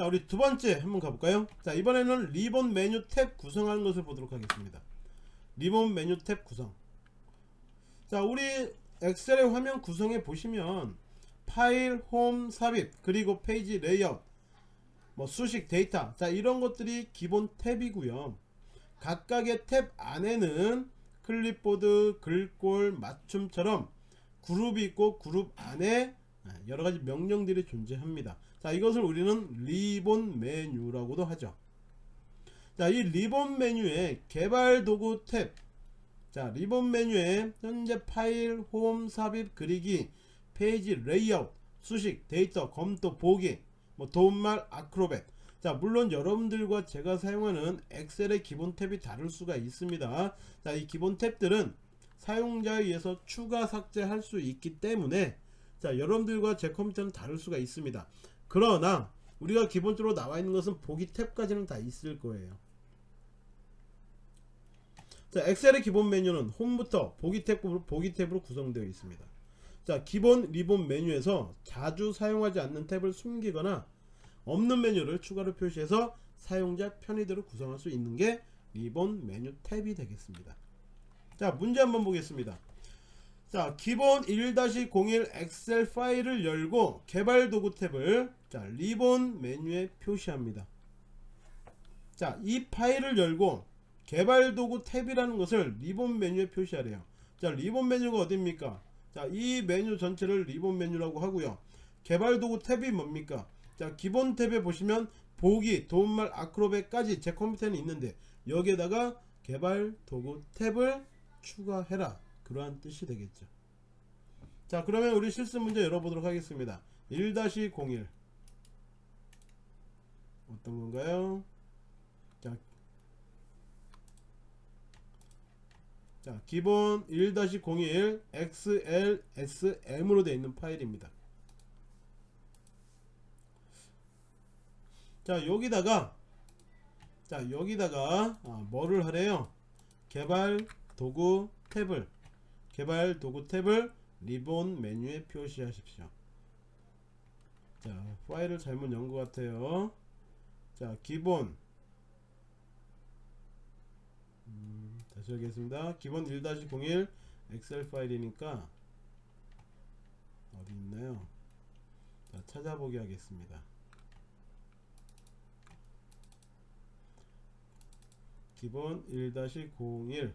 자 우리 두 번째 한번 가볼까요? 자 이번에는 리본 메뉴 탭 구성하는 것을 보도록 하겠습니다. 리본 메뉴 탭 구성. 자 우리 엑셀의 화면 구성에 보시면 파일 홈 삽입 그리고 페이지 레이아웃 뭐 수식 데이터. 자 이런 것들이 기본 탭이고요. 각각의 탭 안에는 클립보드 글꼴 맞춤처럼 그룹이 있고 그룹 안에 여러가지 명령들이 존재합니다 자 이것을 우리는 리본 메뉴라고도 하죠. 자 이 리본 메뉴에 개발 도구 탭. 자 리본 메뉴에 현재 파일 홈 삽입 그리기 페이지 레이아웃 수식 데이터 검토 보기 뭐 도움말 Acrobat. 자 물론 여러분들과 제가 사용하는 엑셀의 기본 탭이 다를 수가 있습니다. 자 이 기본 탭들은 사용자에 의해서 추가 삭제할 수 있기 때문에 자 여러분들과 제 컴퓨터는 다를 수가 있습니다 그러나 우리가 기본적으로 나와 있는 것은 보기 탭까지는 다 있을 거예요. 자 엑셀의 기본 메뉴는 홈부터 보기 탭으로 보기 탭으로 구성되어 있습니다. 자 기본 리본 메뉴에서 자주 사용하지 않는 탭을 숨기거나 없는 메뉴를 추가로 표시해서 사용자 편의대로 구성할 수 있는 게 리본 메뉴 탭이 되겠습니다. 자 문제 한번 보겠습니다. 자 기본 1-01 엑셀 파일을 열고 개발 도구 탭을 자 리본 메뉴에 표시합니다. 자 이 파일을 열고 개발 도구 탭이라는 것을 리본 메뉴에 표시하래요. 자 리본 메뉴가 어딥니까? 자 이 메뉴 전체를 리본 메뉴라고 하고요. 개발 도구 탭이 뭡니까? 자 기본 탭에 보시면 보기 도움말 아크로벳까지 제 컴퓨터에는 있는데 여기에다가 개발 도구 탭을 추가해라. 그러한 뜻이 되겠죠. 자 그러면 우리 실습 문제 열어보도록 하겠습니다. 1-01 어떤 건가요? 자, 자 기본 1-01 XLSM으로 되어 있는 파일입니다. 자 여기다가 자 여기다가 아, 뭐를 하래요? 개발 도구 탭을 개발 도구 탭을 리본 메뉴에 표시하십시오. 자 파일을 잘못 연 것 같아요 자 기본. 음, 다시 하겠습니다. 기본 1-01 엑셀 파일이니까 어디 있나요? 자 찾아보기 하겠습니다. 기본 1-01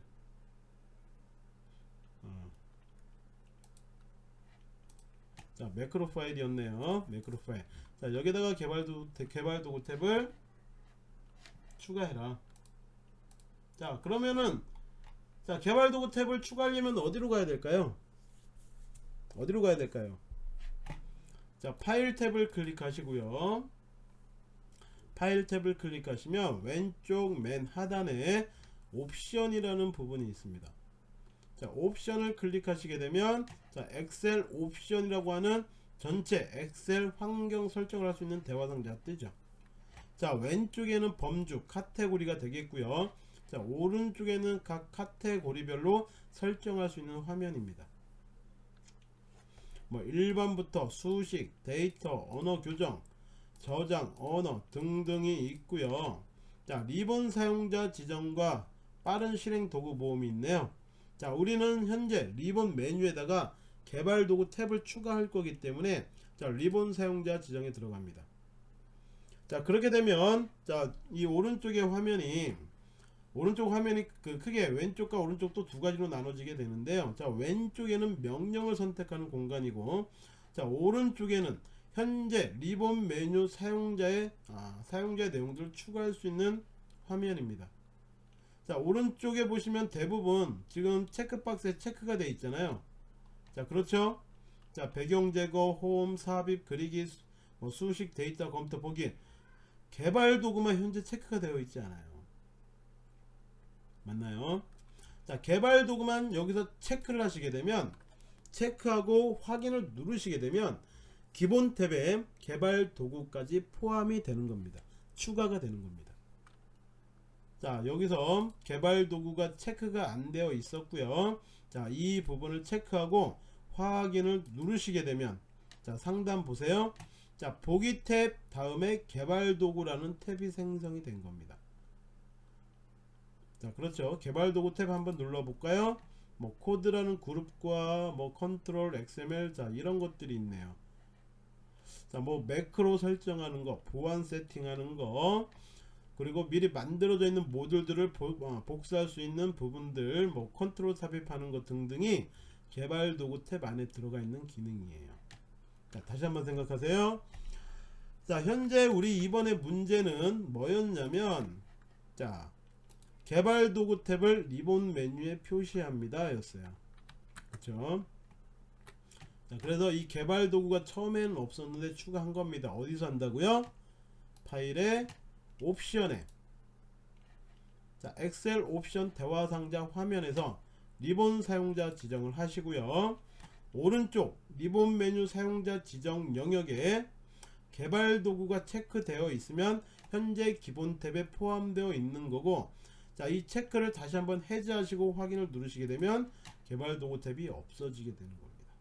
자 매크로 파일이었네요. 매크로 파일. 자 여기다가 개발도 개발 도구 탭을 추가해라. 자 그러면은 자 개발 도구 탭을 추가하려면 어디로 가야 될까요? 어디로 가야 될까요? 자 파일 탭을 클릭하시고요. 파일 탭을 클릭하시면 왼쪽 맨 하단에 옵션이라는 부분이 있습니다 자 옵션을 클릭하시게 되면 자 엑셀 옵션이라고 하는 전체 엑셀 환경 설정을 할 수 있는 대화 상자 뜨죠. 자 왼쪽에는 범주 카테고리가 되겠고요. 자 오른쪽에는 각 카테고리별로 설정할 수 있는 화면입니다. 뭐 1번부터 수식 데이터 언어 교정 저장 언어 등등이 있고요. 자 리본 사용자 지정과 빠른 실행 도구 모음이 있네요 자 우리는 현재 리본 메뉴에다가 개발 도구 탭을 추가할 거기 때문에 자 리본 사용자 지정에 들어갑니다. 자 그렇게 되면 자이 오른쪽의 화면이 오른쪽 화면이 그 크게 왼쪽과 오른쪽 또 두 가지로 나눠지게 되는데요. 자 왼쪽에는 명령을 선택하는 공간이고 자 오른쪽에는 현재 리본 메뉴 사용자의 아, 사용자의 내용들을 추가할 수 있는 화면입니다 자 오른쪽에 보시면 대부분 지금 체크박스에 체크가 되어 있잖아요. 자 그렇죠? 자 배경 제거 홈 삽입 그리기 뭐 수식 데이터 검토 보기. 개발 도구만 현재 체크가 되어 있지 않아요. 맞나요? 자 개발 도구만 여기서 체크를 하시게 되면 체크하고 확인을 누르시게 되면 기본 탭에 개발 도구까지 포함이 되는 겁니다. 추가가 되는 겁니다 자 여기서 개발 도구가 체크가 안 되어 있었고요 자 이 부분을 체크하고 확인을 누르시게 되면 자 상단 보세요 자 보기 탭 다음에 개발 도구라는 탭이 생성이 된 겁니다. 자 그렇죠. 개발 도구 탭 한번 눌러 볼까요? 뭐 코드라는 그룹과 뭐 컨트롤 XML 자 이런 것들이 있네요. 자 뭐 매크로 설정하는 거 보안 세팅하는 거 그리고 미리 만들어져 있는 모듈들을 보- 어, 복사할 수 있는 부분들 뭐 컨트롤 삽입하는 것 등등이 개발 도구 탭 안에 들어가 있는 기능이에요. 자 다시 한번 생각하세요. 자 현재 우리 이번에 문제는 뭐였냐면 자 개발 도구 탭을 리본 메뉴에 표시합니다. 였어요. 그쵸? 자 그래서 이 개발 도구가 처음에는 없었는데 추가한 겁니다. 어디서 한다고요? 파일에 옵션에. 자 엑셀 옵션 대화 상자 화면에서 리본 사용자 지정을 하시고요. 오른쪽 리본 메뉴 사용자 지정 영역에 개발 도구가 체크되어 있으면 현재 기본 탭에 포함되어 있는 거고 자 이 체크를 다시 한번 해제하시고 확인을 누르시게 되면 개발 도구 탭이 없어지게 되는 겁니다.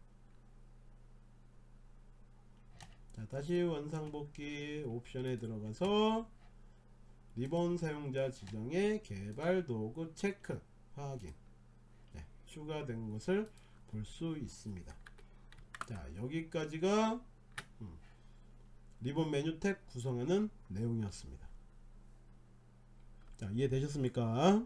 자 다시 원상복귀 옵션에 들어가서 리본 사용자 지정에 개발 도구 체크 확인. 네, 추가된 것을 볼 수 있습니다. 자 여기까지가 음, 리본 메뉴 탭 구성하는 내용이었습니다. 자 이해되셨습니까